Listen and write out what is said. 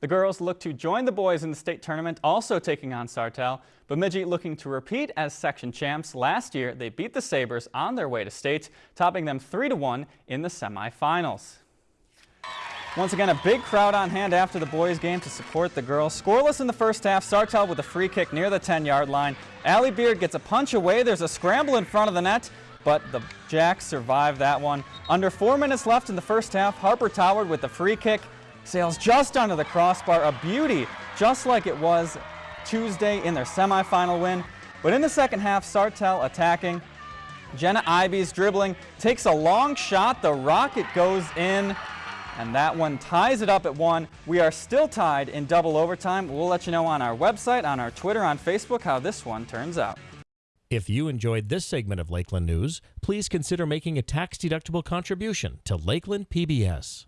The girls look to join the boys in the state tournament, also taking on Sartell. Bemidji looking to repeat as section champs. Last year, they beat the Sabres on their way to state, topping them 3-1 in the semifinals. Once again, a big crowd on hand after the boys' game to support the girls. Scoreless in the first half, Sartell with a free kick near the 10-yard line. Allie Beard gets a punch away. There's a scramble in front of the net, but the Jacks survive that one. Under four minutes left in the first half, Harper Toward with the free kick sails just under the crossbar, a beauty, just like it was Tuesday in their semifinal win. But in the second half, Sartell attacking. Jenna Ives dribbling, takes a long shot, the rocket goes in, and that one ties it up at one. We are still tied in double overtime. We'll let you know on our website, on our Twitter, on Facebook how this one turns out. If you enjoyed this segment of Lakeland News, please consider making a tax-deductible contribution to Lakeland PBS.